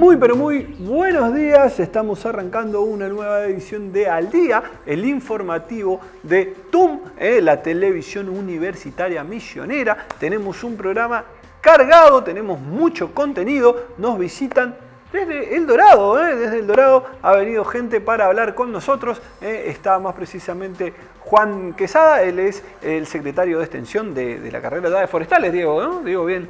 Muy pero muy buenos días, estamos arrancando una nueva edición de Al Día, el informativo de TUM, eh, la televisión universitaria misionera. Tenemos un programa cargado, tenemos mucho contenido, nos visitan desde El Dorado, eh, desde El Dorado ha venido gente para hablar con nosotros. Eh, está más precisamente Juan Quesada, él es el secretario de extensión de, la carrera de forestales, Diego, ¿no? Digo bien.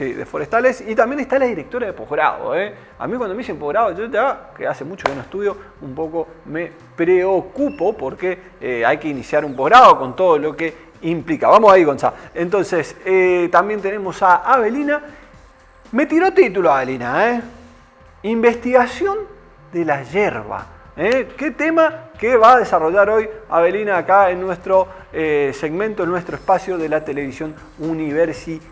Sí, de forestales. Y también está la directora de posgrado. ¿eh? A mí cuando me dicen posgrado, yo ya, que hace mucho que no estudio, un poco me preocupo porque eh, hay que iniciar un posgrado con todo lo que implica. Vamos ahí, Gonzalo. Entonces, eh, también tenemos a Avelina. Me tiró título, Avelina, ¿eh? Investigación de la hierba. ¿Qué tema que va a desarrollar hoy Avelina acá en nuestro segmento, en nuestro espacio de la televisión universitaria?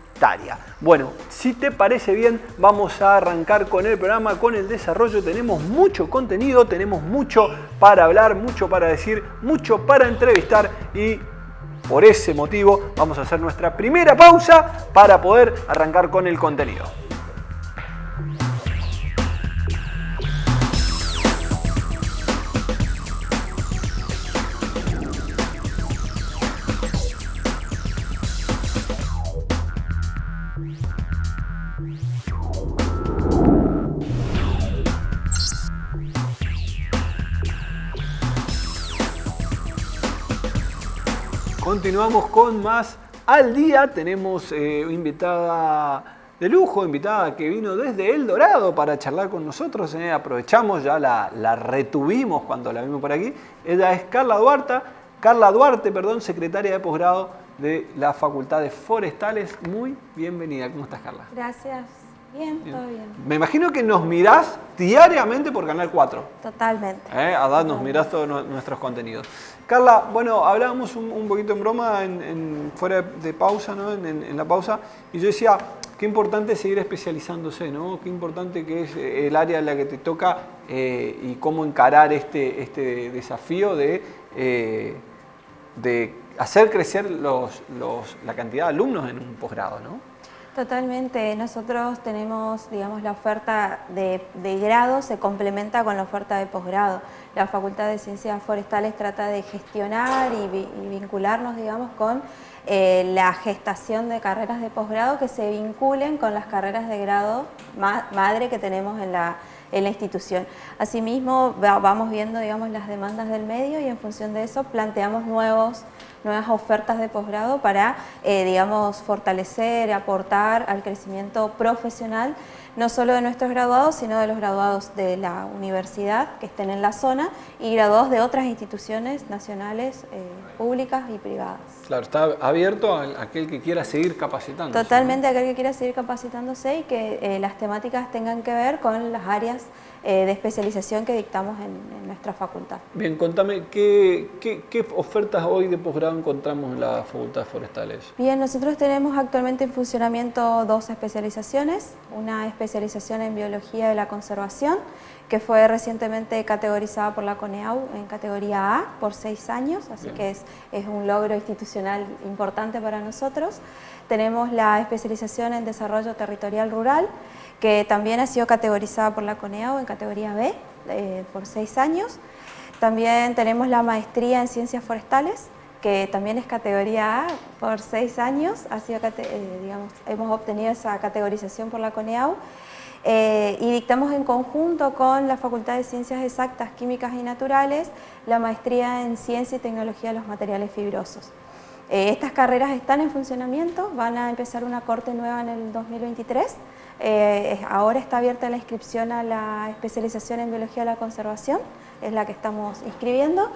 Bueno, si te parece bien, vamos a arrancar con el programa, con el desarrollo. Tenemos mucho contenido, tenemos mucho para hablar, mucho para decir, mucho para entrevistar y por ese motivo vamos a hacer nuestra primera pausa para poder arrancar con el contenido. Continuamos con más al día. Tenemos eh, invitada de lujo, invitada que vino desde El Dorado para charlar con nosotros. Eh. Aprovechamos, ya la, la, retuvimos cuando la vimos por aquí. Ella es Carla Duarte, Carla Duarte, perdón, secretaria de posgrado de la Facultad de Forestales. Muy bienvenida. ¿Cómo estás, Carla? Gracias. Bien, todo bien. Me imagino que nos mirás diariamente por Canal 4. Totalmente. ¿Eh? A nos mirás todos nuestros contenidos. Carla, bueno, hablábamos un, poquito en broma en, fuera de pausa, ¿no? En, la pausa, y yo decía, qué importante seguir especializándose, ¿no? Qué importante que es eh, el área en la que te toca eh, y cómo encarar este, este desafío de, eh, de hacer crecer los, la cantidad de alumnos en un posgrado, ¿no? Totalmente. Nosotros tenemos, digamos, la oferta de, grado se complementa con la oferta de posgrado. La Facultad de Ciencias Forestales trata de gestionar y, vincularnos, digamos, con eh, la gestación de carreras de posgrado que se vinculen con las carreras de grado madre que tenemos en la, en la institución. Asimismo, vamos viendo, digamos, las demandas del medio y en función de eso planteamos nuevos nuevas ofertas de posgrado para, eh, digamos, fortalecer, aportar al crecimiento profesional, no solo de nuestros graduados, sino de los graduados de la universidad que estén en la zona y graduados de otras instituciones nacionales, eh, públicas y privadas. Claro, está abierto a aquel que quiera seguir capacitándose. Totalmente a aquel que quiera seguir capacitándose y que eh, las temáticas tengan que ver con las áreas eh, de especialización que dictamos en, nuestra facultad. Bien, contame, ¿qué, ¿qué, ofertas hoy de posgrado encontramos en la Facultad de Forestales? Bien, nosotros tenemos actualmente en funcionamiento dos especializaciones, una especialización en Biología de la Conservación, que fue recientemente categorizada por la CONEAU en categoría A por seis años, así que es, es un logro institucional importante para nosotros. Tenemos la especialización en Desarrollo Territorial Rural, que también ha sido categorizada por la CONEAO en categoría B eh, por seis años. También tenemos la maestría en Ciencias Forestales, que también es categoría A por seis años, eh, hemos obtenido esa categorización por la CONEAU eh, y dictamos en conjunto con la Facultad de Ciencias Exactas, Químicas y Naturales la maestría en Ciencia y Tecnología de los Materiales Fibrosos. Estas carreras están en funcionamiento, van a empezar una corte nueva en el 2023 eh, ahora está abierta la inscripción a la especialización en Biología de la Conservación, es la que estamos inscribiendo.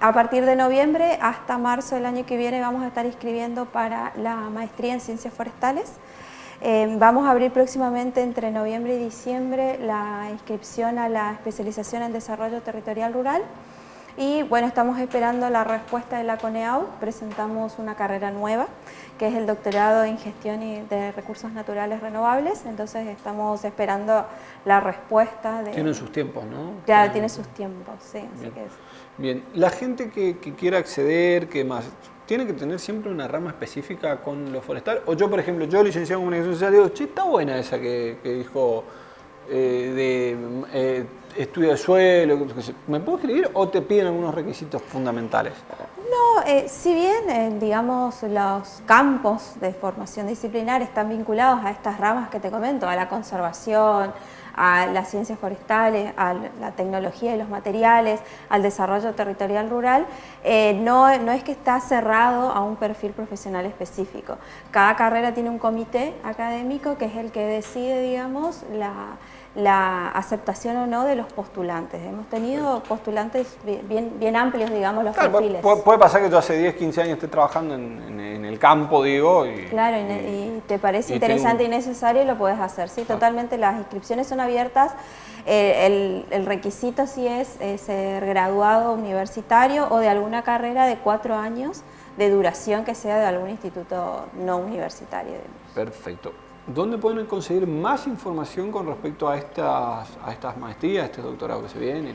A partir de noviembre hasta marzo del año que viene vamos a estar inscribiendo para la maestría en Ciencias Forestales. Eh, vamos a abrir próximamente entre noviembre y diciembre la inscripción a la especialización en Desarrollo Territorial Rural y bueno, estamos esperando la respuesta de la CONEAU, presentamos una carrera nueva que es el doctorado en gestión de recursos naturales renovables, entonces estamos esperando la respuesta. De... Tienen sus tiempos, ¿no? Ya, tiene sus tiempos, sí. Bien, Bien. la gente que, quiera acceder, que más, ¿tiene que tener siempre una rama específica con lo forestal? O yo, por ejemplo, yo licenciado en comunicación social, digo, che, está buena esa que, dijo de estudio de suelo, ¿me puedo escribir o te piden algunos requisitos fundamentales? No, eh, si bien, eh, digamos, los campos de formación disciplinar están vinculados a estas ramas que te comento, a la conservación, a las ciencias forestales, a la tecnología y los materiales, al desarrollo territorial rural, eh, no, no es que está cerrado a un perfil profesional específico. Cada carrera tiene un comité académico que es el que decide, digamos, la la aceptación o no de los postulantes. Hemos tenido postulantes bien, bien amplios, digamos, los perfiles. Puede, pasar que yo hace 10, 15 años esté trabajando en, el campo, digo. Y, claro, y, te parece interesante y necesario lo puedes hacer. Sí, totalmente, las inscripciones son abiertas. Eh, el, requisito sí es, ser graduado universitario o de alguna carrera de cuatro años de duración que sea de algún instituto no universitario. Perfecto. ¿Dónde pueden conseguir más información con respecto a estas, a estas maestrías, a este doctorado que se viene?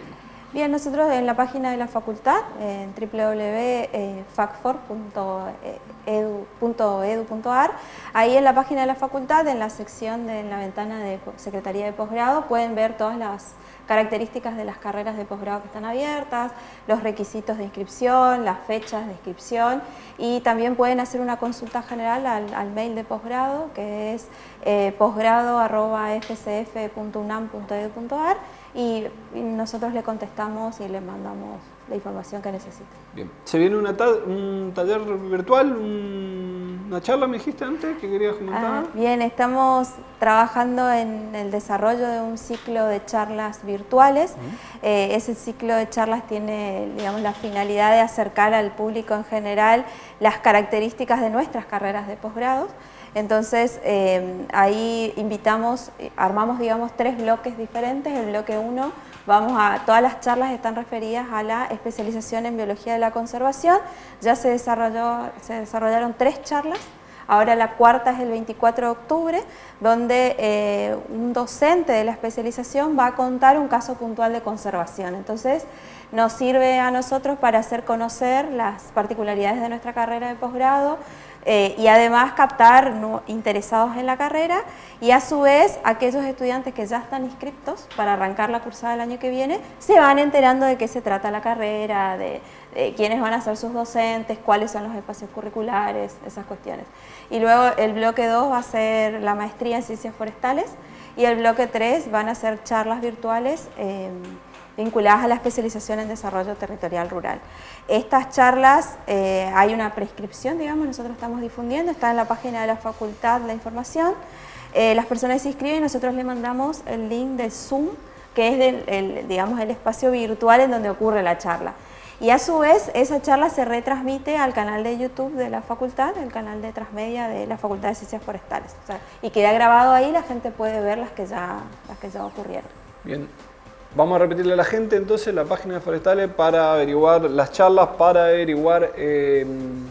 Bien, nosotros en la página de la facultad, en www.facfor.edu.ar, ahí en la página de la facultad, en la sección de la ventana de Secretaría de Posgrado, pueden ver todas las características de las carreras de posgrado que están abiertas, los requisitos de inscripción, las fechas de inscripción y también pueden hacer una consulta general al, mail de posgrado que es eh, posgrado.fcf.unam.edu.ar y, nosotros le contestamos y le mandamos la información que necesite. Bien. ¿Se viene un taller virtual, una charla me dijiste antes que querías comentar? Ah, bien, estamos trabajando en el desarrollo de un ciclo de charlas virtuales. Eh, ese ciclo de charlas tiene digamos, la finalidad de acercar al público en general las características de nuestras carreras de posgrados. Entonces eh, ahí invitamos, armamos digamos tres bloques diferentes, el bloque 1 vamos a, todas las charlas están referidas a la especialización en biología de la conservación, ya se, desarrolló, se desarrollaron tres charlas, ahora la cuarta es el 24 de octubre, donde eh, un docente de la especialización va a contar un caso puntual de conservación, entonces nos sirve a nosotros para hacer conocer las particularidades de nuestra carrera de posgrado, eh, y además captar interesados en la carrera y a su vez aquellos estudiantes que ya están inscritos para arrancar la cursada el año que viene se van enterando de qué se trata la carrera, de, quiénes van a ser sus docentes, cuáles son los espacios curriculares, esas cuestiones. Y luego el bloque 2 va a ser la maestría en ciencias forestales y el bloque 3 van a ser charlas virtuales eh, vinculadas a la especialización en desarrollo territorial rural. Estas charlas, eh, hay una prescripción, digamos, nosotros estamos difundiendo, está en la página de la facultad la información, eh, las personas se inscriben nosotros le mandamos el link de Zoom, que es el, digamos, el espacio virtual en donde ocurre la charla. Y a su vez, esa charla se retransmite al canal de YouTube de la facultad, el canal de Transmedia de la Facultad de Ciencias Forestales. y queda grabado ahí, la gente puede ver las que ya, las que ya ocurrieron. Bien, Vamos a repetirle a la gente entonces la página de Forestales para averiguar las charlas, para averiguar em,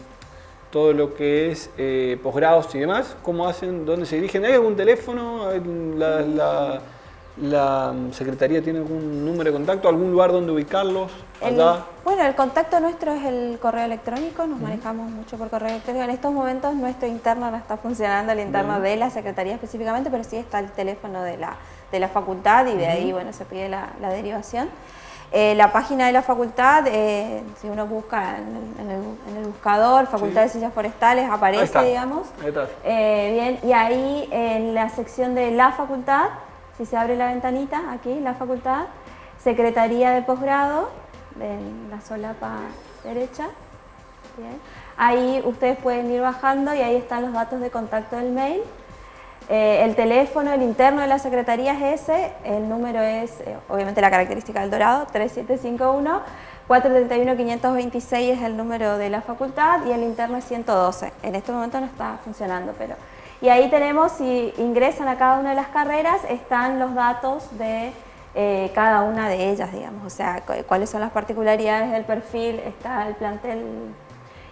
todo lo que es eh, posgrados y demás, cómo hacen, dónde se dirigen. ¿Hay algún teléfono? La, Secretaría tiene algún número de contacto, algún lugar donde ubicarlos? bueno, el contacto nuestro es el correo electrónico, nos manejamos mucho por correo electrónico. En estos momentos nuestro interno no está funcionando, el interno de la Secretaría específicamente, pero sí está el teléfono de la de la facultad y de ahí bueno, se pide la, derivación. Eh, la página de la facultad, eh, si uno busca en el, buscador, Facultad de Ciencias Forestales, aparece, digamos. Eh, bien, y ahí en la sección de la facultad, si se abre la ventanita, aquí, la facultad, Secretaría de Posgrado, en la solapa derecha. Ahí ustedes pueden ir bajando y ahí están los datos de contacto del mail. Eh, el teléfono, el interno de la Secretaría es ese, el número es, eh, obviamente la característica del Dorado, 3751, 431-526 es el número de la facultad y el interno es 112. En este momento no está funcionando, pero... Y ahí tenemos, si ingresan a cada una de las carreras, están los datos de eh, cada una de ellas, digamos, o sea, cuáles son las particularidades del perfil, está el plantel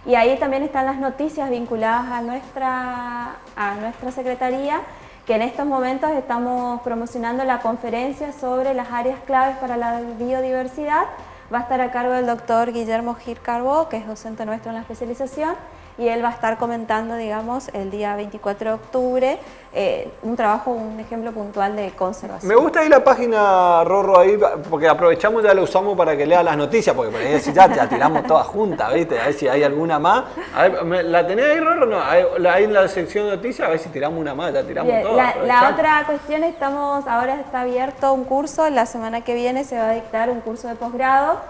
y ahí también están las noticias vinculadas a nuestra, a nuestra secretaría, que en estos momentos estamos promocionando la conferencia sobre las áreas claves para la biodiversidad. Va a estar a cargo del doctor Guillermo Gir Carbó, que es docente nuestro en la especialización, y él va a estar comentando, digamos, el día 24 de octubre, eh, un trabajo, un ejemplo puntual de conservación. Me gusta ahí la página, Rorro, ahí, porque aprovechamos ya la usamos para que lea las noticias, porque por ahí ya, ya tiramos todas juntas, ¿viste? A ver si hay alguna más. ¿La tenés ahí, Rorro? No, ahí en la sección de noticias, a ver si tiramos una más, ya tiramos todas. La, la otra cuestión, estamos, ahora está abierto un curso, la semana que viene se va a dictar un curso de posgrado,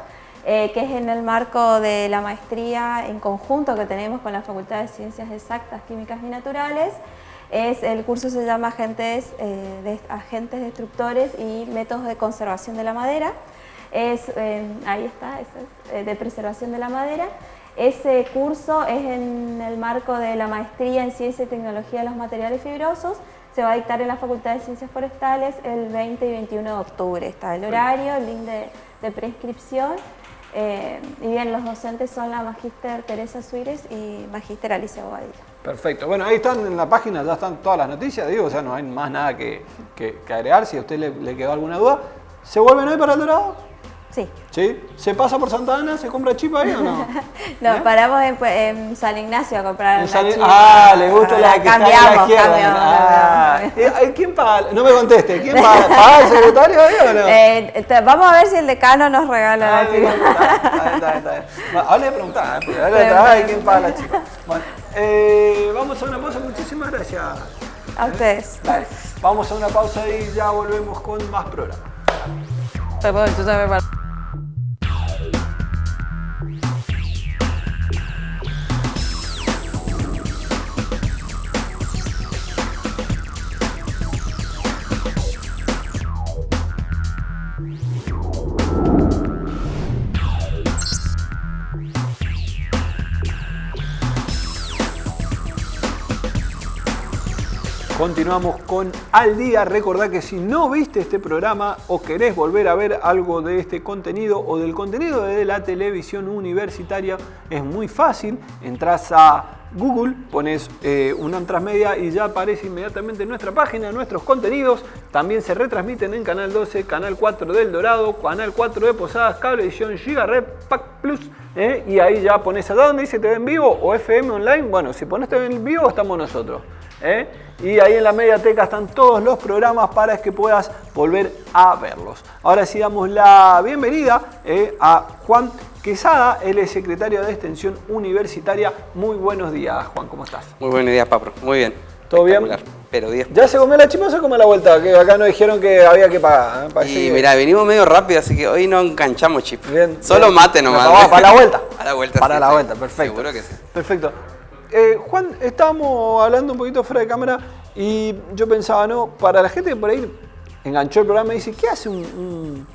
eh, que es en el marco de la maestría en conjunto que tenemos con la Facultad de Ciencias Exactas, Químicas y Naturales, es, el curso se llama Agentes, eh, de, Agentes Destructores y Métodos de Conservación de la Madera. Es, eh, ahí está, es, eh, de preservación de la madera. Ese curso es en el marco de la maestría en Ciencia y Tecnología de los Materiales Fibrosos. Se va a dictar en la Facultad de Ciencias Forestales el 20 y 21 de octubre. Está el horario, el link de, de prescripción. Y bien, los docentes son la Magíster Teresa Suírez y Magíster Alicia Bobadilla. Perfecto. Bueno, ahí están en la página, ya están todas las noticias, digo, o sea, no hay más nada que, agregar. Si a usted le, quedó alguna duda, ¿se vuelven hoy para el Dorado? Sí. ¿Sí? ¿Se pasa por Santa Ana? ¿Se compra chip ahí o no? no, ¿Eh? paramos en, San Ignacio a comprar una chip. Ah, le gusta la, que cambiamos, está a la izquierda. Ah. Eh, ¿Quién paga? No me conteste. ¿Quién paga? ¿Paga el secretario ahí o no? Eh, vamos a ver si el decano nos regala ah, la chip. Está, está, está, Ahora le preguntaba, ¿eh? ¿quién paga la chip? Bueno, eh, vamos a una pausa. Muchísimas gracias. A ustedes. Dale. Vamos a una pausa y ya volvemos con más programas. Continuamos con Al Día. Recordá que si no viste este programa o querés volver a ver algo de este contenido o del contenido de la televisión universitaria, es muy fácil. Entrás a Google, pones eh, un Transmedia y ya aparece inmediatamente en nuestra página nuestros contenidos. También se retransmiten en Canal 12, Canal 4 del Dorado, Canal 4 de Posadas, Cable Edición, Pack Plus. Eh, y ahí ya pones allá donde dice TV en vivo o FM online. Bueno, si pones TV en vivo estamos nosotros. ¿Eh? Y ahí en la mediateca están todos los programas para que puedas volver a verlos. Ahora sí damos la bienvenida ¿eh? a Juan Quesada, él es secretario de Extensión Universitaria. Muy buenos días, Juan, ¿cómo estás? Muy buenos días, Pablo. Muy bien. ¿Todo bien? Pero ¿Ya se comió la chima o se comió la vuelta? Que acá nos dijeron que había que pagar. ¿eh? Y mira, venimos medio rápido, así que hoy no enganchamos chip. Bien. Solo mate nomás. para la vuelta. Para la vuelta, Para la vuelta, perfecto. Seguro que sí. Perfecto. Juan, estábamos hablando un poquito fuera de cámara y yo pensaba, ¿no? Para la gente que por ahí enganchó el programa y dice, ¿qué hace un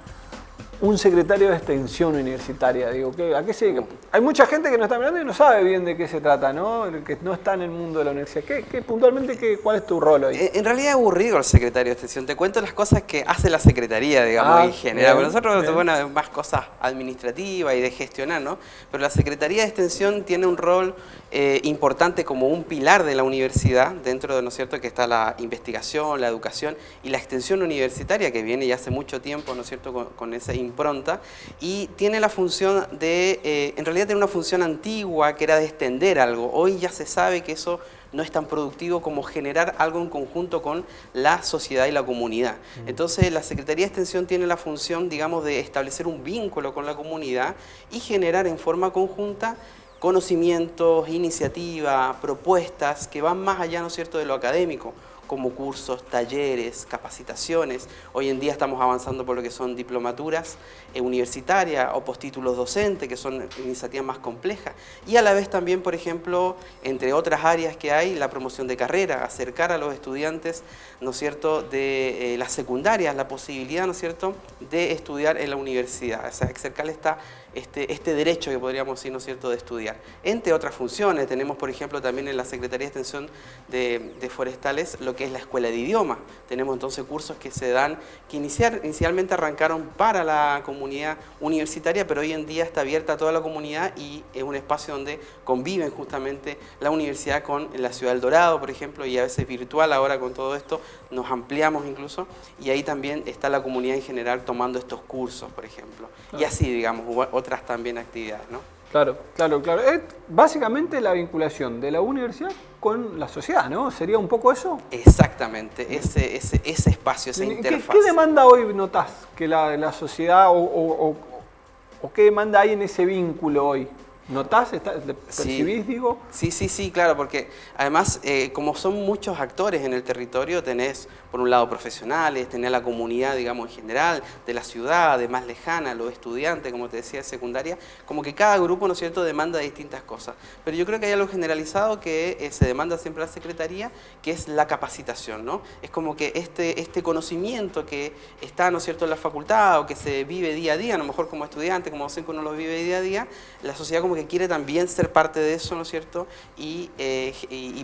secretario de extensión universitaria. Digo, ¿a qué se Hay mucha gente que no está mirando y no sabe bien de qué se trata, ¿no? Que no está en el mundo de la universidad. ¿Qué, puntualmente qué, cuál es tu rol hoy? En realidad es aburrido el secretario de extensión. Te cuento las cosas que hace la secretaría, digamos, ah, en general. nosotros tenemos más cosas administrativas y de gestionar, ¿no? Pero la secretaría de extensión tiene un rol eh, importante como un pilar de la universidad, dentro de, ¿no es cierto?, que está la investigación, la educación y la extensión universitaria, que viene ya hace mucho tiempo, ¿no es cierto?, con, con esa impronta, y tiene la función de, eh, en realidad tiene una función antigua, que era de extender algo. Hoy ya se sabe que eso no es tan productivo como generar algo en conjunto con la sociedad y la comunidad. Entonces la Secretaría de Extensión tiene la función, digamos, de establecer un vínculo con la comunidad y generar en forma conjunta conocimientos, iniciativas, propuestas que van más allá, ¿no es cierto?, de lo académico como cursos, talleres, capacitaciones. Hoy en día estamos avanzando por lo que son diplomaturas eh, universitarias o postítulos docentes, que son iniciativas más complejas. Y a la vez también, por ejemplo, entre otras áreas que hay, la promoción de carrera, acercar a los estudiantes, ¿no es cierto?, de eh, las secundarias, la posibilidad, ¿no es cierto?, de estudiar en la universidad. O sea, acercarle esta este, este, derecho que podríamos decir, ¿no es cierto?, de estudiar. Entre otras funciones, tenemos, por ejemplo, también en la Secretaría de Extensión de, Forestales lo que es la Escuela de Idioma. Tenemos entonces cursos que se dan, que iniciar, inicialmente arrancaron para la comunidad universitaria, pero hoy en día está abierta a toda la comunidad y es un espacio donde conviven justamente la universidad con la Ciudad del Dorado, por ejemplo, y a veces virtual ahora con todo esto, nos ampliamos incluso, y ahí también está la comunidad en general tomando estos cursos, por ejemplo. Y así, digamos, otras también actividades, ¿no? Claro, claro, claro. Es básicamente la vinculación de la universidad con la sociedad, ¿no? ¿Sería un poco eso? Exactamente, ese, ese, ese espacio, esa interfaz. ¿Qué, demanda hoy notas que la, sociedad o, o qué demanda hay en ese vínculo hoy? ¿Notás? ¿Percibís, digo? Sí, sí, sí, claro, porque además, eh, como son muchos actores en el territorio, tenés por un lado profesionales, tenés la comunidad, digamos, en general, de la ciudad, de más lejana, los estudiantes, como te decía, de secundaria, como que cada grupo, ¿no es cierto?, demanda distintas cosas. Pero yo creo que hay algo generalizado que eh, se demanda siempre a la Secretaría, que es la capacitación, ¿no? Es como que este, este conocimiento que está, ¿no es cierto?, en la facultad o que se vive día a día, a lo mejor como estudiante, como docente uno lo vive día a día, la sociedad como que quiere también ser parte de eso, ¿no es cierto? Y, eh,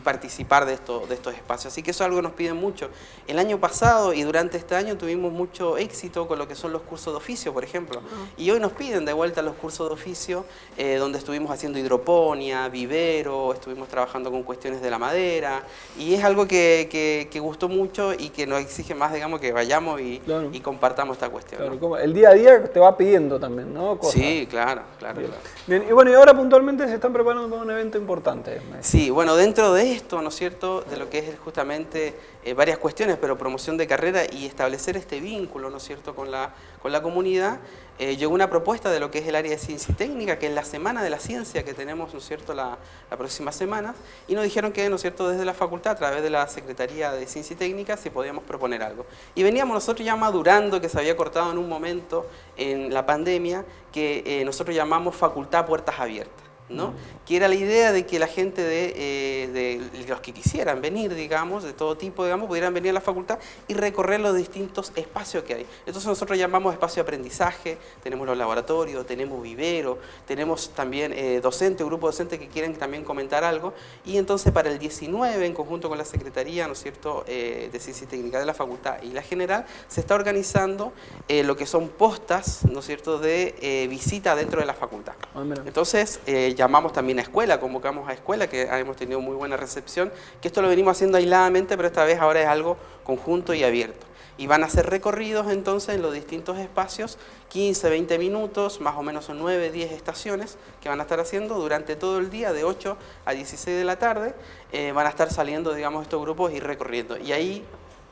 participar de, esto, de estos espacios. Así que eso es algo que nos piden mucho. El año pasado y durante este año tuvimos mucho éxito con lo que son los cursos de oficio, por ejemplo. Y hoy nos piden de vuelta los cursos de oficio, eh, donde estuvimos haciendo hidroponía, vivero, estuvimos trabajando con cuestiones de la madera. Y es algo que, que, gustó mucho y que nos exige más, digamos, que vayamos y, y compartamos esta cuestión. el día a día te va pidiendo también, ¿no? Sí, claro, claro. Bien. y bueno, y ahora puntualmente se están preparando para un evento importante. Sí, bueno, dentro de esto, ¿no es cierto?, de lo que es justamente eh, varias cuestiones, pero promoción de carrera y establecer este vínculo, ¿no es cierto?, con la, con la comunidad, eh, llegó una propuesta de lo que es el área de ciencia y técnica, que es la Semana de la Ciencia que tenemos, ¿no cierto?, la, la, próxima semana, y nos dijeron que, ¿no es cierto?, desde la facultad, a través de la Secretaría de Ciencia y Técnica, si podíamos proponer algo. Y veníamos nosotros ya madurando, que se había cortado en un momento en la pandemia, que eh, nosotros llamamos Facultad Puertas Abiertas. ¿No? que era la idea de que la gente eh, de, los que quisieran venir, digamos, de todo tipo, digamos, pudieran venir a la facultad y recorrer los distintos espacios que hay. Entonces nosotros llamamos espacio de aprendizaje, tenemos los laboratorios, tenemos vivero, tenemos también eh, docentes, grupo docente que quieren también comentar algo, y entonces para el 19, en conjunto con la Secretaría, ¿no es cierto?, eh, de Ciencia y Técnica de la Facultad y la General, se está organizando lo que son postas, ¿no es cierto?, de visita dentro de la facultad. Ah, entonces, llamamos también a escuela, convocamos a escuela, que hemos tenido muy buena recepción, que esto lo venimos haciendo aisladamente, pero esta vez ahora es algo conjunto y abierto. Y van a ser recorridos entonces en los distintos espacios, 15, 20 minutos, más o menos son 9, 10 estaciones que van a estar haciendo durante todo el día, de 8 a 16 de la tarde, eh, van a estar saliendo, digamos, estos grupos y recorriendo. Y ahí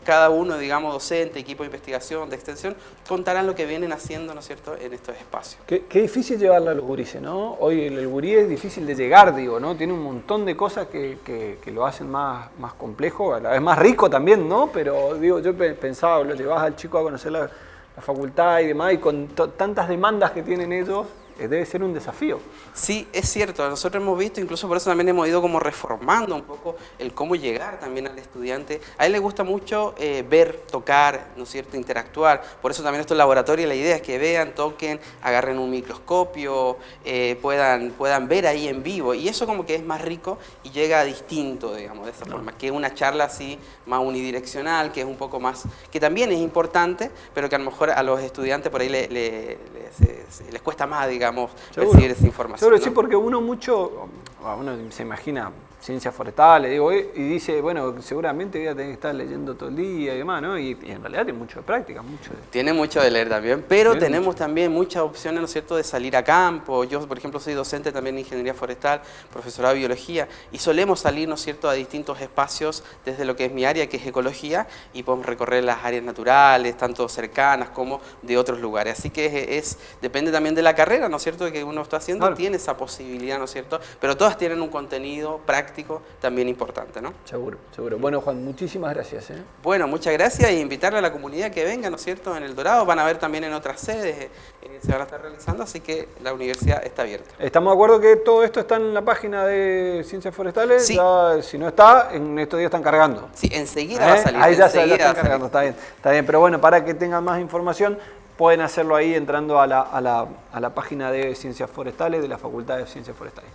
cada uno, digamos, docente, equipo de investigación, de extensión, contarán lo que vienen haciendo, ¿no es cierto?, en estos espacios. Qué, difícil llevarla a los ¿no? Hoy el, gurí es difícil de llegar, digo, ¿no? Tiene un montón de cosas que, que, lo hacen más, más complejo, a la vez más rico también, ¿no? Pero, digo, yo pensaba, lo llevas al chico a conocer la, facultad y demás, y con tantas demandas que tienen ellos, debe ser un desafío. Sí, es cierto. Nosotros hemos visto, incluso por eso también hemos ido como reformando un poco el cómo llegar también al estudiante. A él le gusta mucho eh, ver, tocar, ¿no es cierto?, interactuar. Por eso también estos laboratorios, la idea es que vean, toquen, agarren un microscopio, eh, puedan, puedan ver ahí en vivo. Y eso como que es más rico y llega distinto, digamos, de esa forma. Que una charla así más unidireccional, que es un poco más, que también es importante, pero que a lo mejor a los estudiantes por ahí les cuesta más, digamos, recibir esa información. Seguro, sí, porque uno mucho, uno se imagina ciencias forestales, digo, y dice, bueno, seguramente voy a tener que estar leyendo todo el día y demás, ¿no? Y, en realidad tiene mucho de práctica, mucho de... Tiene mucho de leer también, pero tenemos también muchas opciones, ¿no es cierto?, de salir a campo. Yo, por ejemplo, soy docente también de Ingeniería Forestal, profesorado de Biología, y solemos salir, ¿no es cierto?, a distintos espacios desde lo que es mi área, que es Ecología, y podemos recorrer las áreas naturales, tanto cercanas como de otros lugares. Así que es, depende también de la carrera, ¿no es cierto?, que uno está haciendo, tiene esa posibilidad, ¿no es cierto?, pero todas tienen un contenido práctico también importante, ¿no? Seguro, seguro. Bueno, Juan, muchísimas gracias. ¿eh? Bueno, muchas gracias y invitarle a la comunidad que venga, ¿no es cierto?, en El Dorado. Van a ver también en otras sedes, eh, se van a estar realizando, así que la universidad está abierta. ¿Estamos de acuerdo que todo esto está en la página de Ciencias Forestales? Sí. si no está, en estos días están cargando. Sí, enseguida va a ¿Eh? salir. Ahí ya se están cargando, está bien, está bien. Pero bueno, para que tengan más información, pueden hacerlo ahí entrando a la, a la, a la página de Ciencias Forestales, de la Facultad de Ciencias Forestales.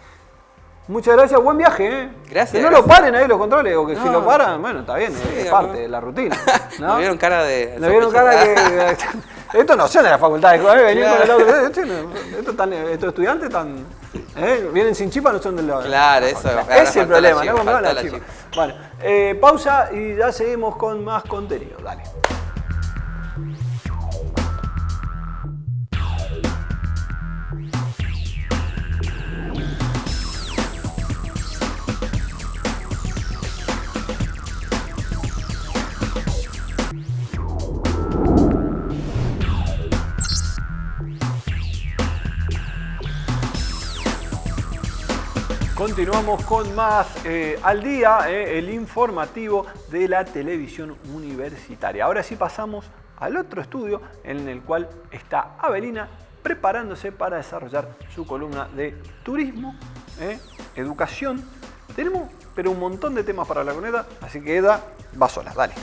Muchas gracias, buen viaje, ¿eh? Gracias. Que no lo paren ahí los controles, o que si lo paran, bueno, está bien, es parte de la rutina. ¿no? vieron cara de. Me vieron cara de. esto no son de la facultad, ¿eh? venir con el auto. Estos esto estudiantes están. ¿eh? Vienen sin chipa, no son del lado. Claro, eso Ese es el problema, ¿no? La la chipa. Bueno, eh, pausa y ya seguimos con más contenido. Dale. Continuamos con más eh, al día, eh, el informativo de la televisión universitaria. Ahora sí pasamos al otro estudio en el cual está Avelina preparándose para desarrollar su columna de turismo, eh, educación. Tenemos pero un montón de temas para la coneta, así que Eda va sola, dale.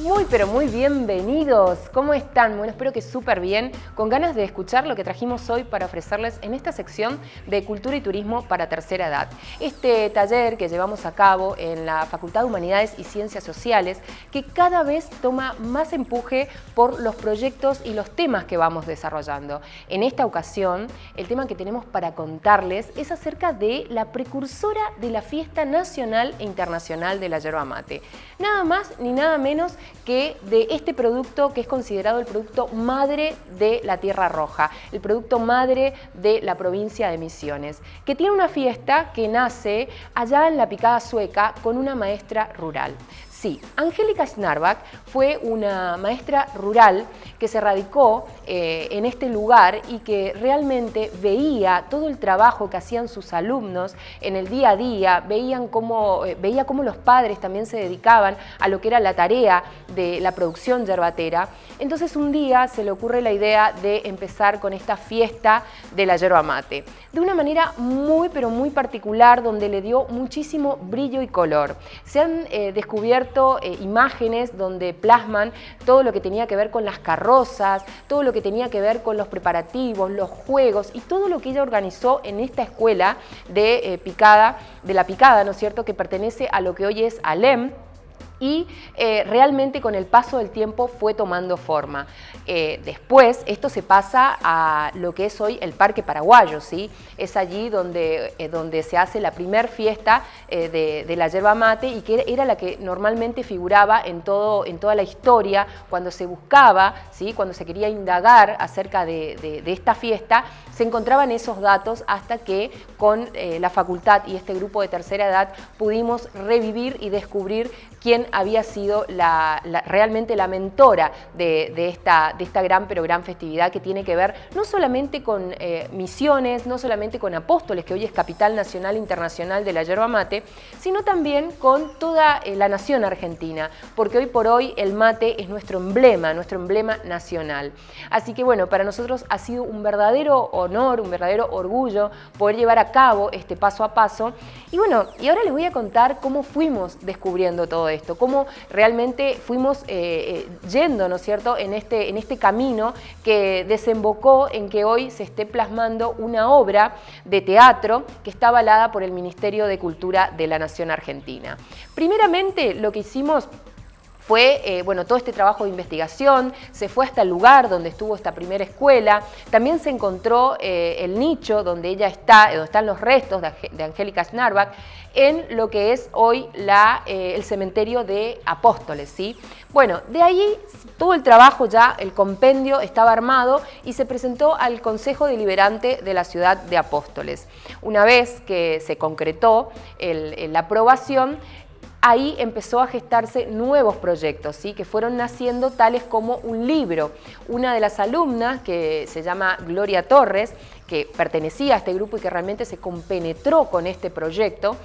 Muy pero muy bienvenidos, ¿cómo están? Bueno, espero que súper bien, con ganas de escuchar lo que trajimos hoy para ofrecerles en esta sección de Cultura y Turismo para Tercera Edad. Este taller que llevamos a cabo en la Facultad de Humanidades y Ciencias Sociales, que cada vez toma más empuje por los proyectos y los temas que vamos desarrollando. En esta ocasión, el tema que tenemos para contarles es acerca de la precursora de la Fiesta Nacional e Internacional de la Yerba Mate. Nada más ni nada menos que de este producto que es considerado el producto madre de la Tierra Roja, el producto madre de la provincia de Misiones, que tiene una fiesta que nace allá en la picada sueca con una maestra rural. Sí, Angélica Schnarbach fue una maestra rural que se radicó eh, en este lugar y que realmente veía todo el trabajo que hacían sus alumnos en el día a día, veían cómo, eh, veía cómo los padres también se dedicaban a lo que era la tarea de la producción yerbatera. Entonces un día se le ocurre la idea de empezar con esta fiesta de la yerba mate, de una manera muy pero muy particular donde le dio muchísimo brillo y color. Se han eh, descubierto imágenes donde plasman todo lo que tenía que ver con las carrozas, todo lo que tenía que ver con los preparativos, los juegos y todo lo que ella organizó en esta escuela de eh, picada, de la picada, ¿no es cierto?, que pertenece a lo que hoy es ALEM, y eh, realmente con el paso del tiempo fue tomando forma. Eh, después esto se pasa a lo que es hoy el Parque Paraguayo, ¿sí? es allí donde, eh, donde se hace la primer fiesta de, la yerba mate y que era la que normalmente figuraba en, todo, en toda la historia cuando se buscaba, ¿sí? cuando se quería indagar acerca de, de esta fiesta, se encontraban esos datos hasta que con la facultad y este grupo de tercera edad pudimos revivir y descubrir quién había sido realmente la mentora de, esta, de esta gran pero gran festividad que tiene que ver no solamente con eh, misiones, no solamente con apóstoles, que hoy es capital nacional internacional de la yerba mate, sino también con toda eh, la nación argentina, porque hoy por hoy el mate es nuestro emblema, nuestro emblema nacional. Así que bueno, para nosotros ha sido un verdadero honor, un verdadero orgullo poder llevar a cabo este paso a paso. Y bueno, y ahora les voy a contar cómo fuimos descubriendo todo esto, cómo realmente fuimos eh, eh, yendo, ¿no es cierto?, en este, en este camino que desembocó en que hoy se esté plasmando una obra de teatro que está avalada por el Ministerio de Cultura de la Nación Argentina. Primeramente, lo que hicimos fue eh, bueno, todo este trabajo de investigación, se fue hasta el lugar donde estuvo esta primera escuela, también se encontró eh, el nicho donde ella está, donde están los restos de, Angélica Schnarbach, en lo que es hoy la, eh, el cementerio de Apóstoles. ¿sí? Bueno, de ahí todo el trabajo ya, el compendio estaba armado y se presentó al Consejo Deliberante de la ciudad de Apóstoles. Una vez que se concretó la aprobación, ahí empezó a gestarse nuevos proyectos, ¿sí? que fueron naciendo tales como un libro. Una de las alumnas, que se llama Gloria Torres, que pertenecía a este grupo y que realmente se compenetró con este proyecto,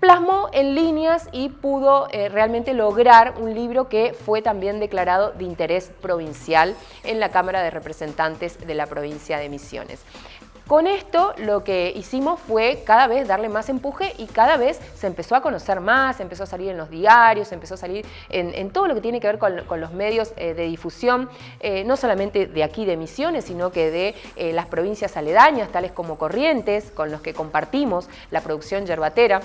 plasmó en líneas y pudo eh, realmente lograr un libro que fue también declarado de interés provincial en la Cámara de Representantes de la provincia de Misiones. Con esto lo que hicimos fue cada vez darle más empuje y cada vez se empezó a conocer más, empezó a salir en los diarios, empezó a salir en, todo lo que tiene que ver con, los medios eh, de difusión, eh, no solamente de aquí de Misiones, sino que de eh, las provincias aledañas, tales como Corrientes, con los que compartimos la producción yerbatera.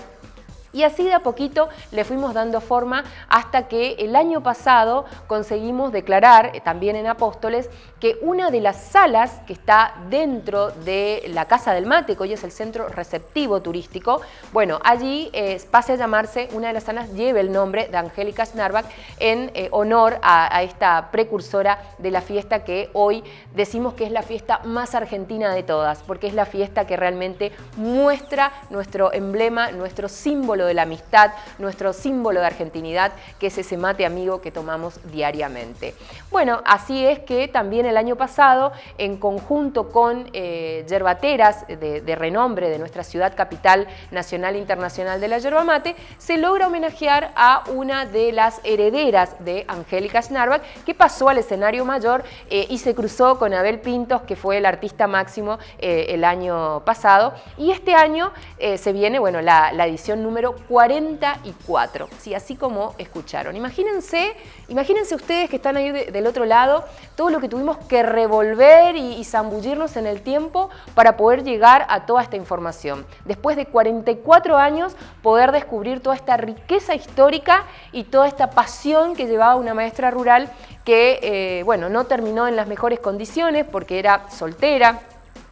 Y así de a poquito le fuimos dando forma hasta que el año pasado conseguimos declarar, eh, también en Apóstoles, que una de las salas que está dentro de la Casa del Mate, que hoy es el centro receptivo turístico, bueno, allí eh, pase a llamarse, una de las salas lleve el nombre de Angélica Schnarbach en eh, honor a esta precursora de la fiesta que hoy decimos que es la fiesta más argentina de todas, porque es la fiesta que realmente muestra nuestro emblema, nuestro símbolo de la amistad, nuestro símbolo de argentinidad, que es ese mate amigo que tomamos diariamente. Bueno, así es que también el año pasado, en conjunto con eh, yerbateras de, renombre de nuestra ciudad capital nacional e internacional de la yerba mate, se logra homenajear a una de las herederas de Angélica Schnarbach, que pasó al escenario mayor eh, y se cruzó con Abel Pintos, que fue el artista máximo eh, el año pasado. Y este año se viene bueno, la, edición número 44, ¿sí? así como escucharon. Imagínense, imagínense ustedes que están ahí del otro lado, todo lo que tuvimos que revolver y, zambullirnos en el tiempo para poder llegar a toda esta información. Después de 44 años, poder descubrir toda esta riqueza histórica y toda esta pasión que llevaba una maestra rural que, eh, bueno, no terminó en las mejores condiciones porque era soltera,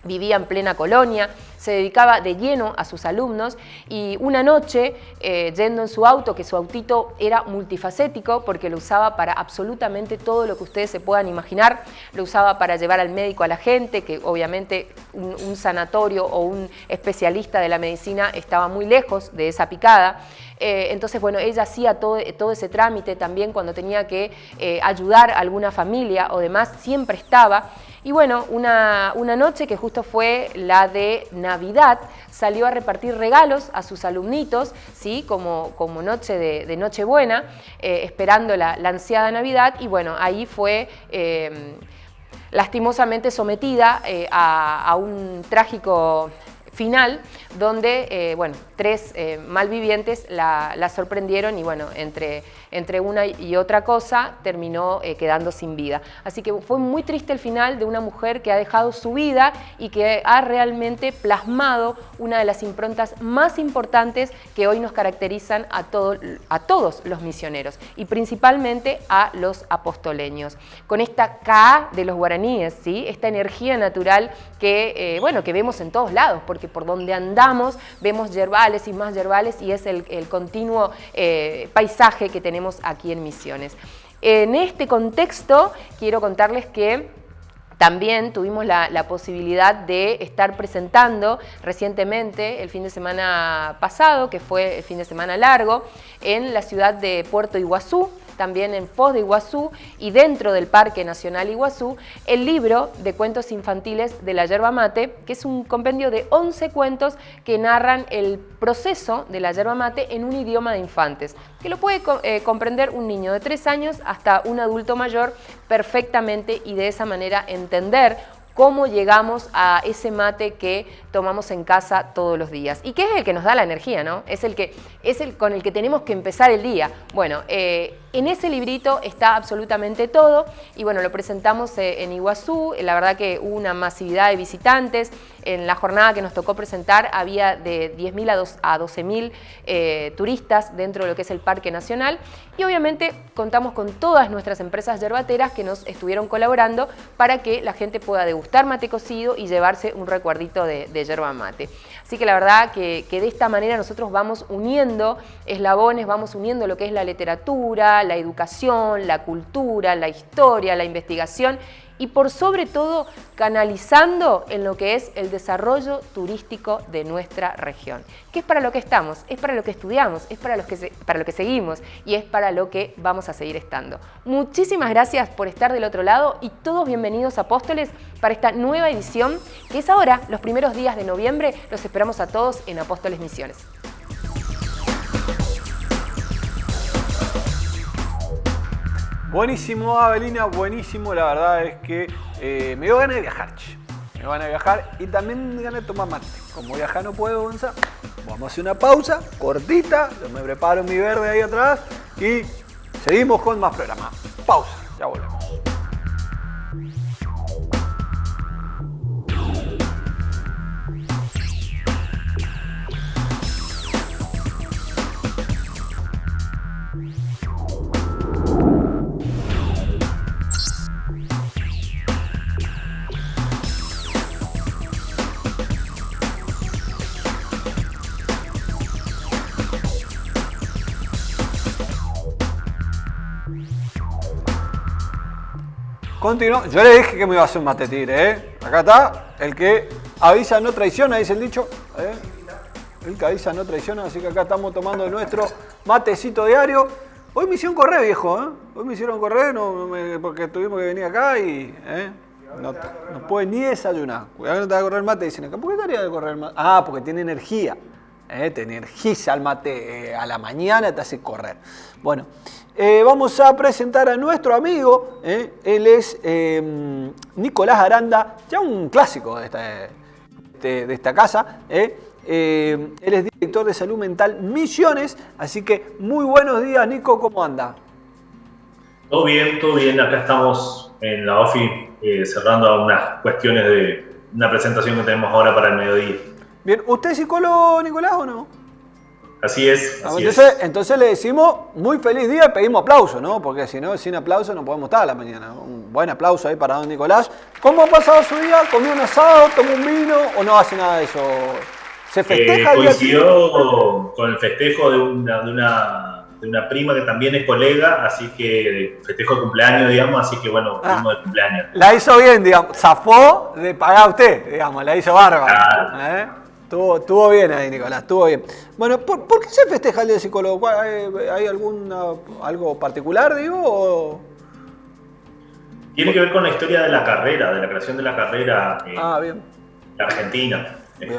vivía en plena colonia, se dedicaba de lleno a sus alumnos y una noche, eh, yendo en su auto, que su autito era multifacético porque lo usaba para absolutamente todo lo que ustedes se puedan imaginar, lo usaba para llevar al médico a la gente, que obviamente un, sanatorio o un especialista de la medicina estaba muy lejos de esa picada, eh, entonces, bueno, ella hacía todo, todo, ese trámite también cuando tenía que eh, ayudar a alguna familia o demás, siempre estaba. Y bueno, una, noche que justo fue la de Navidad, salió a repartir regalos a sus alumnitos, ¿sí? como, como noche de, Nochebuena, eh, esperando la, ansiada Navidad, y bueno, ahí fue... Eh, lastimosamente sometida eh, a, un trágico final donde, bueno, tres malvivientes la, la, sorprendieron y bueno, entre entre una y otra cosa terminó eh, quedando sin vida. Así que fue muy triste el final de una mujer que ha dejado su vida y que ha realmente plasmado una de las improntas más importantes que hoy nos caracterizan a, a todos los misioneros y principalmente a los apostoleños. Con esta K de los guaraníes, ¿sí? esta energía natural que, eh, bueno, que vemos en todos lados, porque por donde andamos vemos yerbales y más yerbales y es el, continuo eh, paisaje que tenemos aquí en Misiones. En este contexto quiero contarles que también tuvimos la, posibilidad de estar presentando recientemente, el fin de semana pasado, que fue el fin de semana largo, en la ciudad de Puerto Iguazú, también en Foz de Iguazú y dentro del Parque Nacional Iguazú, el libro de cuentos infantiles de la yerba mate, que es un compendio de 11 cuentos que narran el proceso de la yerba mate en un idioma de infantes, que lo puede eh, comprender un niño de 3 años hasta un adulto mayor perfectamente y de esa manera entender cómo llegamos a ese mate que tomamos en casa todos los días. Y que es el que nos da la energía, ¿no? Es el, que, es el con el que tenemos que empezar el día. Bueno, eh, en ese librito está absolutamente todo y bueno, lo presentamos eh, en Iguazú, la verdad que hubo una masividad de visitantes, en la jornada que nos tocó presentar había de 10.000 a 12.000 eh, turistas dentro de lo que es el Parque Nacional y obviamente contamos con todas nuestras empresas yerbateras que nos estuvieron colaborando para que la gente pueda degustar mate cocido y llevarse un recuerdito de, yerba mate. Así que la verdad que, que de esta manera nosotros vamos uniendo eslabones, vamos uniendo lo que es la literatura, la educación, la cultura, la historia, la investigación y por sobre todo canalizando en lo que es el desarrollo turístico de nuestra región. ¿Qué es para lo que estamos? Es para lo que estudiamos, es para, que para lo que seguimos y es para lo que vamos a seguir estando. Muchísimas gracias por estar del otro lado y todos bienvenidos Apóstoles para esta nueva edición que es ahora, los primeros días de noviembre. Los esperamos a todos en Apóstoles Misiones. Buenísimo, Avelina, buenísimo. La verdad es que eh, me dio ganas de viajar, Me ganas de viajar y también me ganas de tomar mate. Como viajar no puedo, Gonza, vamos a hacer una pausa cortita. Yo me preparo mi verde ahí atrás y seguimos con más programas. Pausa, ya volvemos. Continuo. Yo le dije que me iba a hacer un mate ¿eh? Acá está. El que avisa no traiciona, dice el dicho. ¿eh? El Cadiza no traiciona, así que acá estamos tomando nuestro matecito diario. Hoy me hicieron correr, viejo, ¿eh? Hoy me hicieron correr porque tuvimos que venir acá y... ¿eh? No, no puede ni desayunar. Cuidado que no te va a correr el mate. Dicen acá, ¿por qué estaría de correr el mate? Ah, porque tiene energía. ¿eh? Te energiza el mate eh, a la mañana, te hace correr. Bueno, eh, vamos a presentar a nuestro amigo. ¿eh? Él es em, Nicolás Aranda, ya un clásico de esta, de, esta casa. ¿eh? él es director de salud mental Misiones. Así que muy buenos días, Nico, ¿cómo anda? Todo bien, todo bien. Acá estamos en la OFI cerrando unas cuestiones de una presentación que tenemos ahora para el mediodía. Bien, ¿usted es psicólogo, Nicolás, o no? Así es. entonces, entonces le decimos muy feliz día y pedimos aplauso, ¿no? Porque si no, sin aplauso no podemos estar a la mañana. Un buen aplauso ahí para don Nicolás. ¿Cómo ha pasado su día? ¿Comió un asado? ¿Tomó un vino? ¿O no hace nada de eso? ¿Se festeja eh, Coincidió con el festejo de una, de, una, de una prima que también es colega, así que festejo de cumpleaños, digamos, así que bueno, ah, de cumpleaños. La hizo bien, digamos, zafó de pagar usted, digamos, la hizo bárbara. ¿eh? Estuvo, bien ahí, Nicolás, estuvo bien. Bueno, ¿por, qué se festeja el día del psicólogo? ¿Hay, alguna, algo particular, digo? Tiene que ver con la historia de la carrera, de la creación de la carrera en ah, bien. Argentina. Es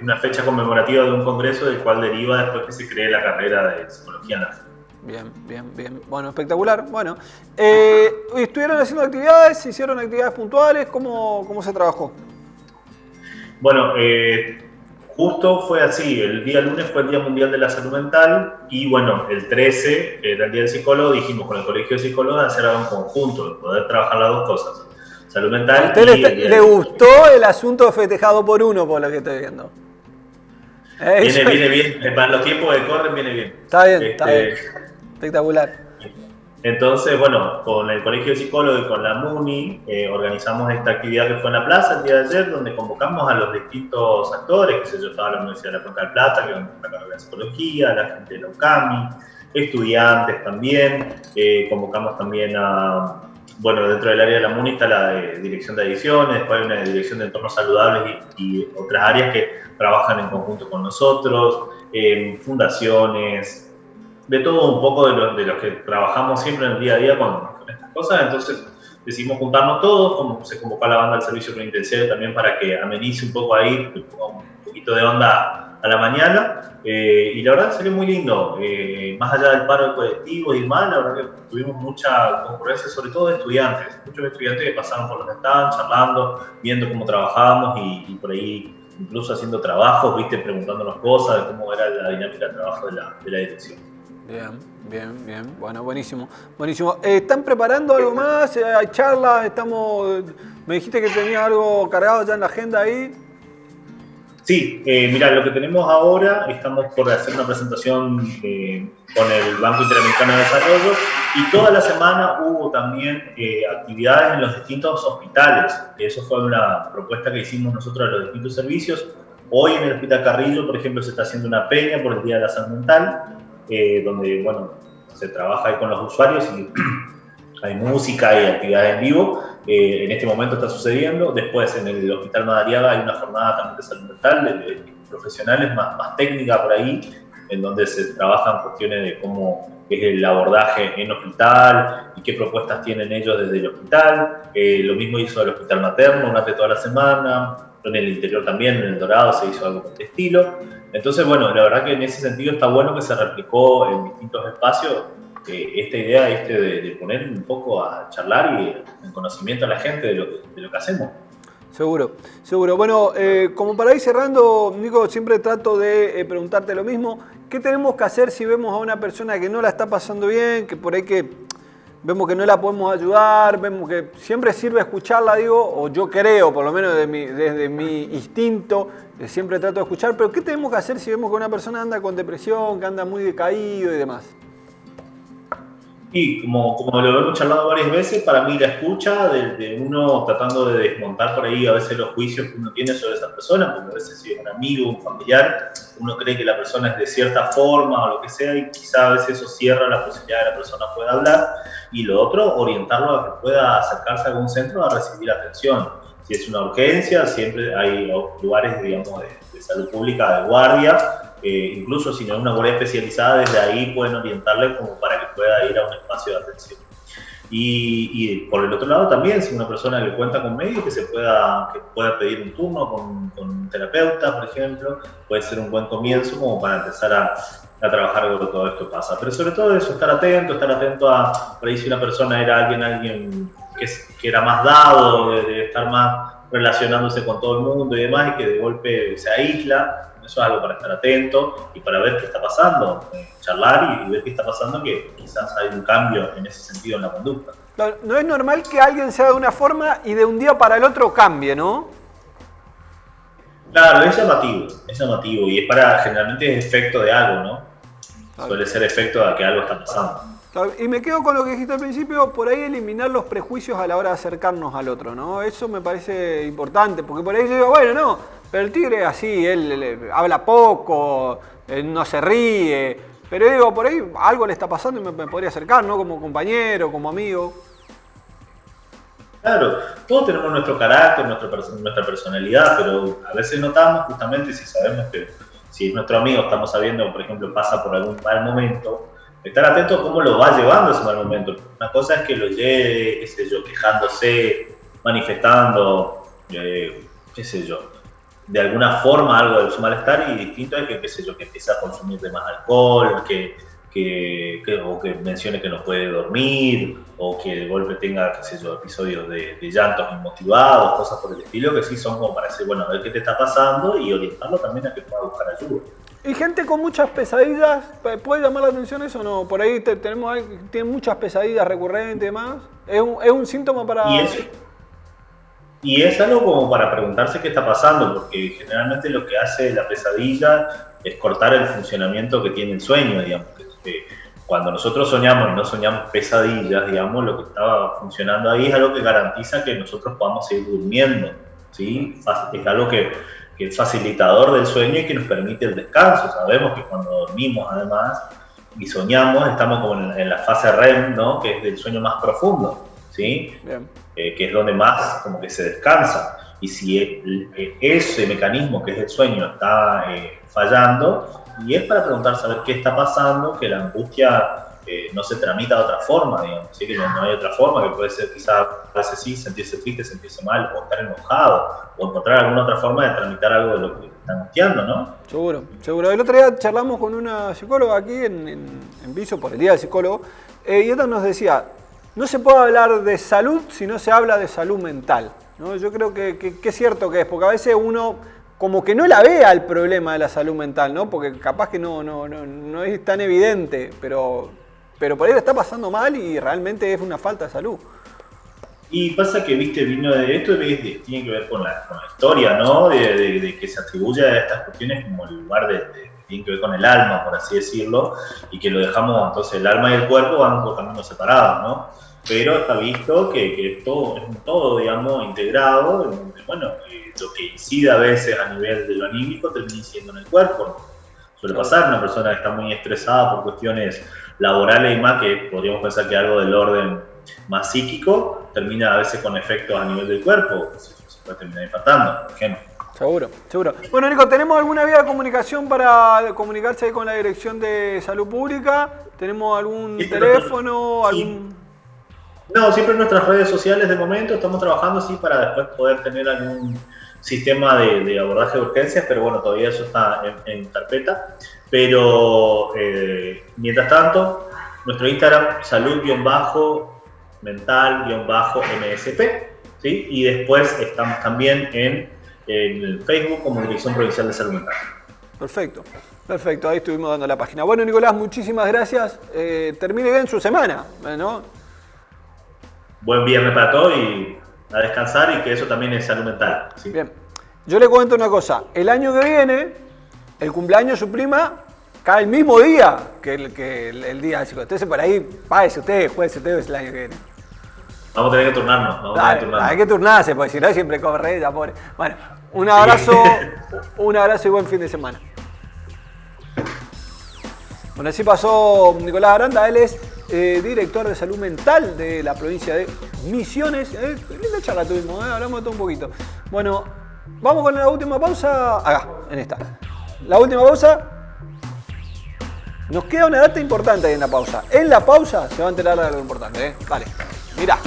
una, fecha conmemorativa de un congreso del cual deriva después que se cree la carrera de psicología en Bien, bien, bien. Bueno, espectacular. Bueno, eh, ¿estuvieron haciendo actividades? ¿Hicieron actividades puntuales? ¿Cómo, cómo se trabajó? Bueno, eh, Justo fue así, el día lunes fue el Día Mundial de la Salud Mental y bueno, el 13 era el Día del Psicólogo, dijimos con el Colegio de Psicólogos hacer algo en conjunto, poder trabajar las dos cosas, salud mental. ¿A usted le, gustó el asunto festejado por uno, por lo que estoy viendo? Viene, viene bien, para los tiempos que corren viene bien. Está bien, está este, bien. Espectacular. Entonces, bueno, con el Colegio de Psicólogos y con la MUNI eh, organizamos esta actividad que fue en la plaza el día de ayer, donde convocamos a los distintos actores, que sé yo, estaba la Universidad de la Cuenca del Plata, que va la carrera de Psicología, la gente de la UCAMI, estudiantes también, eh, convocamos también a, bueno, dentro del área de la MUNI está la dirección de ediciones, después hay una dirección de entornos saludables y, otras áreas que trabajan en conjunto con nosotros, eh, fundaciones, de todo un poco de los de que trabajamos siempre en el día a día con, estas cosas. Entonces decidimos juntarnos todos, como se convocó a la banda del servicio penitenciario también para que amenice un poco ahí, un poquito de onda a la mañana. Eh, y la verdad salió muy lindo. Eh, más allá del paro de colectivos y demás, la verdad que tuvimos mucha concurrencia, sobre todo de estudiantes. Muchos estudiantes que pasaron por los stands, charlando, viendo cómo trabajábamos y, por ahí incluso haciendo trabajos, viste, preguntándonos cosas de cómo era la dinámica de trabajo de la, de la dirección. Bien, bien, bien. Bueno, buenísimo. Buenísimo. Eh, ¿Están preparando algo más? Eh, ¿Hay charlas? Estamos. Me dijiste que tenía algo cargado ya en la agenda ahí. Sí, eh, mira, lo que tenemos ahora, estamos por hacer una presentación eh, con el Banco Interamericano de Desarrollo y toda la semana hubo también actividades en los distintos hospitales. Eso fue una propuesta que hicimos nosotros a los distintos servicios. Hoy en el Hospital Carrillo, por ejemplo, se está haciendo una peña por el Día de la Salud Mental eh, donde bueno, se trabaja con los usuarios y hay música y actividades en vivo. Eh, en este momento está sucediendo. Después en el Hospital Madariaga hay una jornada también de salud mental, de, profesionales más, más técnica por ahí, en donde se trabajan cuestiones de cómo es el abordaje en hospital y qué propuestas tienen ellos desde el hospital. Eh, lo mismo hizo el hospital materno durante toda la semana. En el interior también, en el Dorado, se hizo algo de este estilo. Entonces, bueno, la verdad que en ese sentido está bueno que se replicó en distintos espacios esta idea este de, poner un poco a charlar y en conocimiento a la gente de lo que, de lo que hacemos. Seguro, seguro. Bueno, eh, como para ir cerrando, Nico, siempre trato de eh, preguntarte lo mismo. ¿Qué tenemos que hacer si vemos a una persona que no la está pasando bien, que por ahí que vemos que no la podemos ayudar, vemos que siempre sirve escucharla, digo, o yo creo, por lo menos desde mi, instinto, siempre trato de escuchar, pero ¿qué tenemos que hacer si vemos que una persona anda con depresión, que anda muy decaído y demás? Y como, como lo hemos charlado varias veces, para mí la escucha de, uno tratando de desmontar por ahí a veces los juicios que uno tiene sobre esa persona, porque a veces si es un amigo, un familiar, uno cree que la persona es de cierta forma o lo que sea y quizá a veces eso cierra la posibilidad de que la persona pueda hablar y lo otro, orientarlo a que pueda acercarse a algún centro a recibir atención. Si es una urgencia, siempre hay lugares, digamos, de, salud pública de guardia, eh, incluso si no es una guardia especializada, desde ahí pueden orientarle como para que pueda ir a un espacio de atención. Y, por el otro lado también, si una persona que cuenta con medios, que se pueda, que pueda pedir un turno con, con, un terapeuta, por ejemplo, puede ser un buen comienzo como para empezar a, a trabajar con todo esto pasa. Pero sobre todo eso, estar atento, estar atento a, por ahí si una persona era alguien, alguien que, que era más dado, de, estar más relacionándose con todo el mundo y demás, y que de golpe se aísla, eso es algo para estar atento y para ver qué está pasando, eh, charlar y, ver qué está pasando, que quizás hay un cambio en ese sentido en la conducta. No, es normal que alguien sea de una forma y de un día para el otro cambie, ¿no? Claro, es llamativo, es llamativo y es para, generalmente es efecto de algo, ¿no? Suele ser efecto de que algo está pasando. Y me quedo con lo que dijiste al principio, por ahí eliminar los prejuicios a la hora de acercarnos al otro, ¿no? Eso me parece importante, porque por ahí yo digo, bueno, no, pero el tigre así, él, habla poco, no se ríe, pero digo, por ahí algo le está pasando y me, podría acercar, ¿no? Como compañero, como amigo. Claro, todos tenemos nuestro carácter, nuestra, nuestra personalidad, pero a veces notamos justamente si sabemos que si nuestro amigo estamos sabiendo, por ejemplo, pasa por algún mal momento, estar atento a cómo lo va llevando ese mal momento. Una cosa es que lo lleve, qué sé yo, quejándose, manifestando, eh, qué sé yo, de alguna forma algo de su malestar y distinto es que, qué sé yo, que empieza a consumir de más alcohol, que, que, o que mencione que no puede dormir, o que de golpe tenga, qué sé yo, episodios de, llantos inmotivados, cosas por el estilo, que sí son como para decir, bueno, a ver qué te está pasando y orientarlo también a que pueda buscar ayuda. ¿Y gente con muchas pesadillas? ¿Puede llamar la atención eso o no? Por ahí tenemos tiene muchas pesadillas recurrentes y demás. ¿Es un, ¿Es un síntoma para...? ¿Y eso? Y es algo como para preguntarse qué está pasando, porque generalmente lo que hace la pesadilla es cortar el funcionamiento que tiene el sueño, digamos. Cuando nosotros soñamos y no soñamos pesadillas, digamos, lo que estaba funcionando ahí es algo que garantiza que nosotros podamos seguir durmiendo, ¿sí? Es algo que, que es facilitador del sueño y que nos permite el descanso. Sabemos que cuando dormimos, además, y soñamos, estamos como en, la fase REM, ¿no? Que es del sueño más profundo, ¿sí? Eh, que es donde más como que se descansa. Y si ese mecanismo que es el sueño está eh, fallando, y es para preguntar, saber qué está pasando, que la angustia eh, no se tramita de otra forma, digamos, ¿sí? que no, hay otra forma, que puede ser quizás a veces sí, sentirse triste, sentirse mal, o estar enojado, o encontrar alguna otra forma de tramitar algo de lo que está angustiando, ¿no? Seguro, seguro. El otro día charlamos con una psicóloga aquí en, en, Viso por el Día del Psicólogo, y ella nos decía, no se puede hablar de salud si no se habla de salud mental. ¿no? Yo creo que, es cierto que es, porque a veces uno como que no la vea el problema de la salud mental, ¿no? Porque capaz que no, no, no, es tan evidente, pero, pero por ahí le está pasando mal y realmente es una falta de salud. Y pasa que, viste, vino de esto, tiene que ver con la, historia, ¿no? De, que se atribuye a estas cuestiones como el lugar de, tiene que ver con el alma, por así decirlo, y que lo dejamos, entonces el alma y el cuerpo van por caminos separados, ¿no? Pero está visto que, que todo, es un todo, digamos, integrado, bueno, lo que incide a veces a nivel de lo anímico termina incidiendo en el cuerpo. Suele pasar, una persona que está muy estresada por cuestiones laborales y más, que podríamos pensar que algo del orden más psíquico, termina a veces con efectos a nivel del cuerpo, se puede terminar infartando, por ejemplo. Seguro, seguro. Bueno, Nico, ¿tenemos alguna vía de comunicación para comunicarse con la Dirección de Salud Pública? ¿Tenemos algún teléfono? algún... No, siempre en nuestras redes sociales de momento estamos trabajando así para después poder tener algún sistema de, abordaje de urgencias, pero bueno, todavía eso está en, carpeta. Pero eh, mientras tanto, nuestro Instagram, salud-mental-msp, ¿sí? y después estamos también en, el Facebook como Dirección Provincial de Salud Mental. Perfecto. Perfecto, ahí estuvimos dando la página. Bueno, Nicolás, muchísimas gracias. Eh, termine bien su semana, ¿no? Buen viernes para todos y a descansar y que eso también es salud mental. Bien, yo le cuento una cosa, el año que viene, el cumpleaños de su prima cae el mismo día que el, que el, día de Entonces por ahí, páese usted, juegue usted el año que viene. Vamos a tener que turnarnos. Vamos a tener que turnarnos. Hay que turnarse, porque si no siempre corre ya pobre. Bueno, un abrazo, un abrazo y buen fin de semana. Bueno, así pasó Nicolás Aranda, él es eh, director de salud mental de la provincia de Misiones. Eh, linda charla tuvimos, eh, hablamos de todo un poquito. Bueno, vamos con la última pausa. Acá, en esta. La última pausa. Nos queda una data importante ahí en la pausa. En la pausa se va a enterar de algo importante. Vale, mira.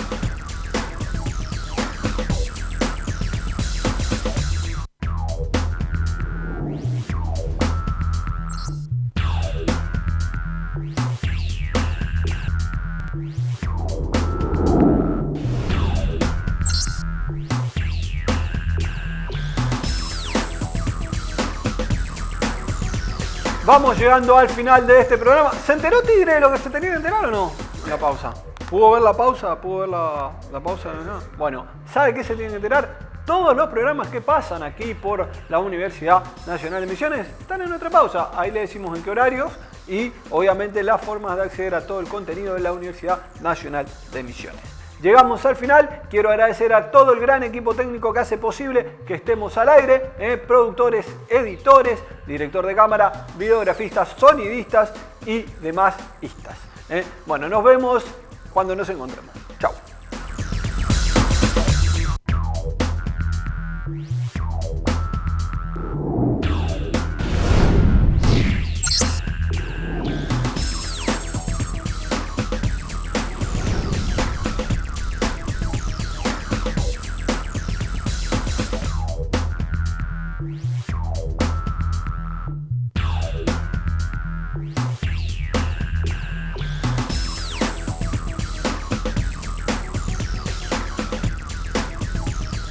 Vamos llegando al final de este programa. ¿Se enteró Tigre de lo que se tenía que enterar o no? La pausa. ¿Pudo ver la pausa? ¿Pudo ver la, pausa? Bueno, ¿sabe qué se tiene que enterar? Todos los programas que pasan aquí por la Universidad Nacional de Misiones están en nuestra pausa. Ahí le decimos en qué horarios y obviamente las formas de acceder a todo el contenido de la Universidad Nacional de Misiones. Llegamos al final, quiero agradecer a todo el gran equipo técnico que hace posible que estemos al aire, eh, productores, editores, director de cámara, videografistas, sonidistas y demás istas. Eh. Bueno, nos vemos cuando nos encontremos.